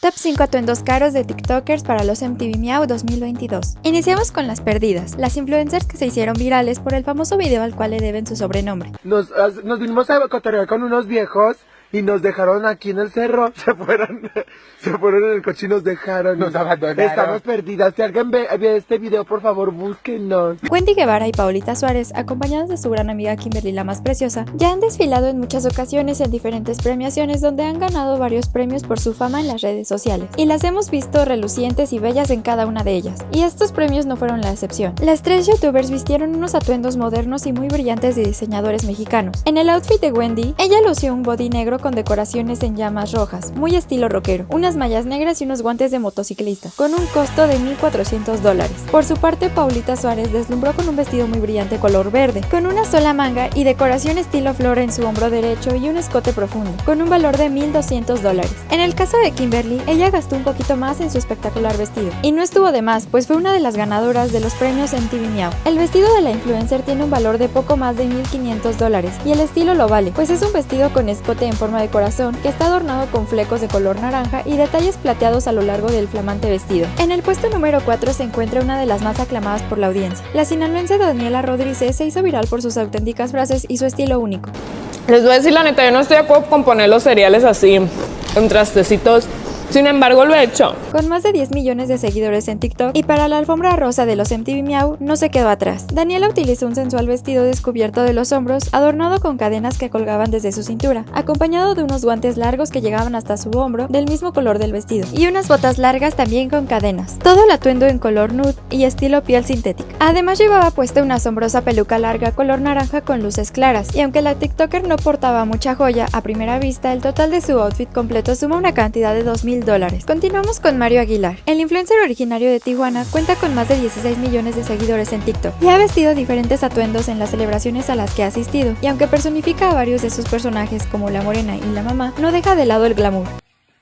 Top 5 atuendos caros de TikTokers para los MTV Miau 2022. Iniciamos con las perdidas, las influencers que se hicieron virales por el famoso video al cual le deben su sobrenombre. Nos, vinimos a cotorrear con unos viejos y nos dejaron aquí en el cerro. Se fueron, se fueron en el coche y nos dejaron. Nos abandonaron. Estamos perdidas. Si alguien ve, ve este video, por favor, búsquenos. Wendy Guevara y Paulita Suárez, acompañadas de su gran amiga Kimberly la más preciosa, ya han desfilado en muchas ocasiones en diferentes premiaciones donde han ganado varios premios por su fama en las redes sociales. Y las hemos visto relucientes y bellas en cada una de ellas. Y estos premios no fueron la excepción. Las tres youtubers vistieron unos atuendos modernos y muy brillantes de diseñadores mexicanos. En el outfit de Wendy, ella lució un body negro con decoraciones en llamas rojas, muy estilo rockero, unas mallas negras y unos guantes de motociclista, con un costo de 1.400 dólares. Por su parte, Paulita Suárez deslumbró con un vestido muy brillante color verde, con una sola manga y decoración estilo flor en su hombro derecho y un escote profundo, con un valor de 1.200 dólares. En el caso de Kimberly, ella gastó un poquito más en su espectacular vestido, y no estuvo de más, pues fue una de las ganadoras de los premios en TV Miau. El vestido de la influencer tiene un valor de poco más de 1.500 dólares, y el estilo lo vale, pues es un vestido con escote en forma de corazón que está adornado con flecos de color naranja y detalles plateados a lo largo del flamante vestido. En el puesto número 4 se encuentra una de las más aclamadas por la audiencia. La sinaloense Daniela Rodríguez se hizo viral por sus auténticas frases y su estilo único. Les voy a decir la neta, yo no estoy de acuerdo con poner los cereales así, en trastecitos sin embargo, lo he hecho. Con más de 10 millones de seguidores en TikTok y para la alfombra rosa de los MTV Miau no se quedó atrás. Daniela utilizó un sensual vestido descubierto de los hombros, adornado con cadenas que colgaban desde su cintura, acompañado de unos guantes largos que llegaban hasta su hombro del mismo color del vestido, y unas botas largas también con cadenas. Todo el atuendo en color nude y estilo piel sintética. Además llevaba puesta una asombrosa peluca larga color naranja con luces claras, y aunque la TikToker no portaba mucha joya a primera vista, el total de su outfit completo suma una cantidad de 2000 Continuamos con Mario Aguilar. El influencer originario de Tijuana cuenta con más de 16 millones de seguidores en TikTok y ha vestido diferentes atuendos en las celebraciones a las que ha asistido, y aunque personifica a varios de sus personajes como la morena y la mamá, no deja de lado el glamour.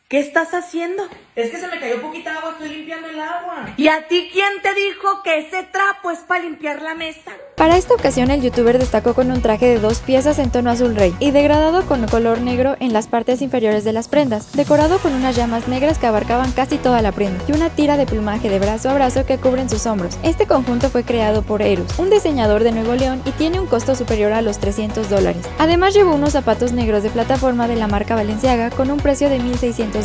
¿Qué estás haciendo? Es que se me cayó poquita agua, estoy limpiando el agua. ¿Y a ti quién te dijo que ese trapo es para limpiar la mesa? Para esta ocasión el youtuber destacó con un traje de dos piezas en tono azul rey y degradado con color negro en las partes inferiores de las prendas, decorado con unas llamas negras que abarcaban casi toda la prenda y una tira de plumaje de brazo a brazo que cubren sus hombros. Este conjunto fue creado por Erus, un diseñador de Nuevo León y tiene un costo superior a los 300 dólares. Además llevó unos zapatos negros de plataforma de la marca Valenciaga con un precio de 1.600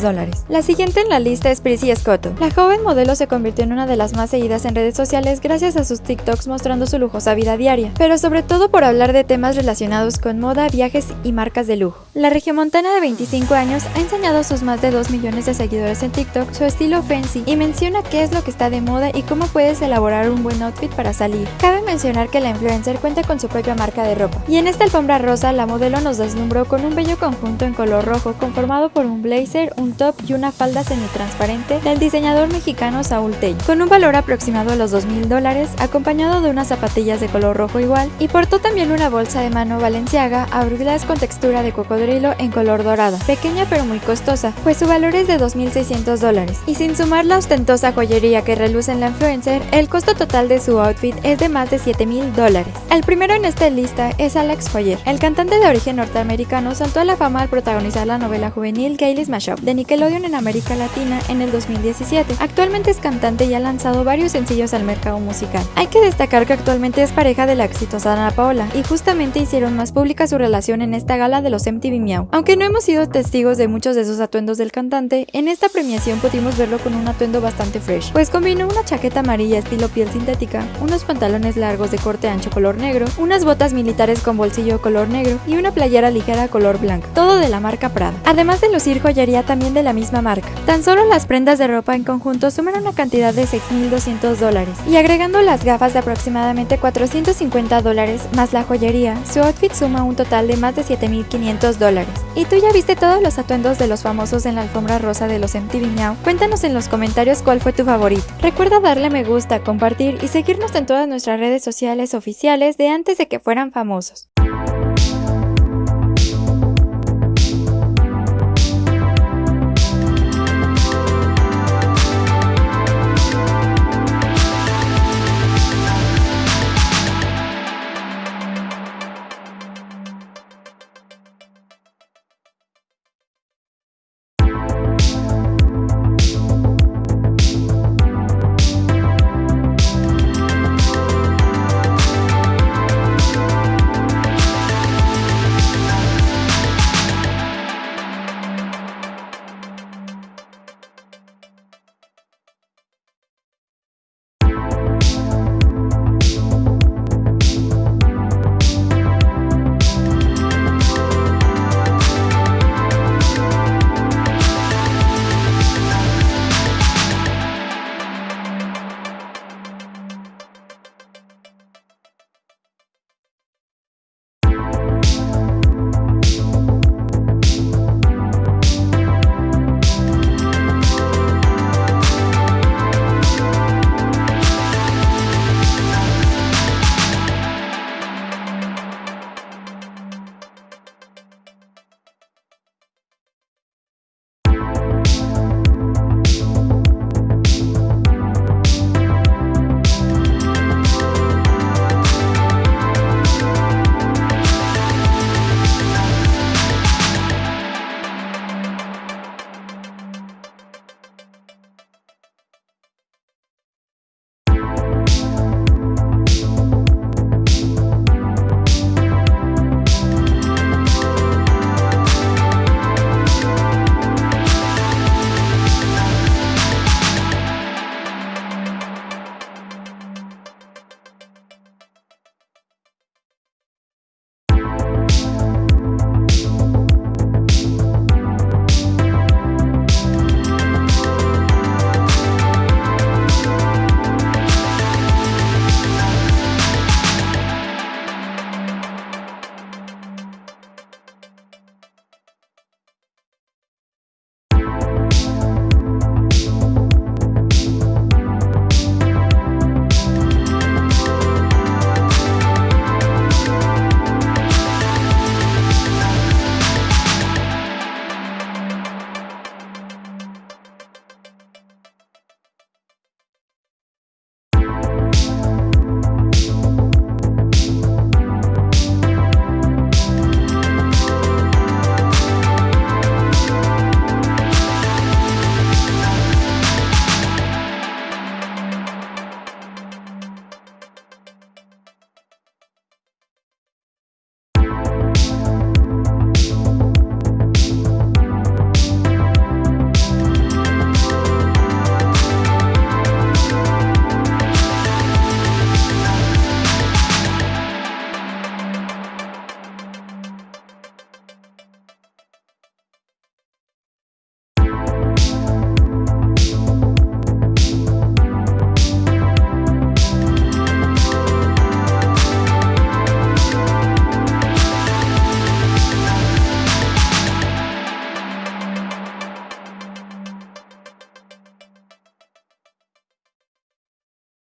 La siguiente en la lista es Prissy Scotto. La joven modelo se convirtió en una de las más seguidas en redes sociales gracias a sus TikToks mostrando su lujosa vida diaria, pero sobre todo por hablar de temas relacionados con moda, viajes y marcas de lujo. La regiomontana de 25 años ha enseñado a sus más de 2 millones de seguidores en TikTok su estilo fancy y menciona qué es lo que está de moda y cómo puedes elaborar un buen outfit para salir. Cabe mencionar que la influencer cuenta con su propia marca de ropa. Y en esta alfombra rosa, la modelo nos deslumbró con un bello conjunto en color rojo conformado por un blazer, un top y una falda semitransparente del diseñador mexicano Saúl Tell, con un valor aproximado a los 2 mil dólares, acompañado de unas zapatillas de color rojo igual, y portó también una bolsa de mano valenciaga abriladas con textura de en color dorada, pequeña pero muy costosa, pues su valor es de 2.600 dólares, y sin sumar la ostentosa joyería que reluce en la influencer, el costo total de su outfit es de más de 7 mil dólares. El primero en esta lista es Alex Foyer. El cantante de origen norteamericano saltó a la fama al protagonizar la novela juvenil Kaylee's Mashup de Nickelodeon en América Latina en el 2017. Actualmente es cantante y ha lanzado varios sencillos al mercado musical. Hay que destacar que actualmente es pareja de la exitosa Ana Paola y justamente hicieron más pública su relación en esta gala de los MTV Aunque no hemos sido testigos de muchos de esos atuendos del cantante, en esta premiación pudimos verlo con un atuendo bastante fresh, pues combinó una chaqueta amarilla estilo piel sintética, unos pantalones largos de corte ancho color negro, unas botas militares con bolsillo color negro y una playera ligera color blanco, todo de la marca Prada. Además de lucir joyería también de la misma marca. Tan solo las prendas de ropa en conjunto suman una cantidad de 6.200 dólares y agregando las gafas de aproximadamente 450 dólares más la joyería, su outfit suma un total de más de 7.500 ¿Y tú ya viste todos los atuendos de los famosos en la alfombra rosa de los MTV Now? Cuéntanos en los comentarios cuál fue tu favorito. Recuerda darle me gusta, compartir y seguirnos en todas nuestras redes sociales oficiales de antes de que fueran famosos.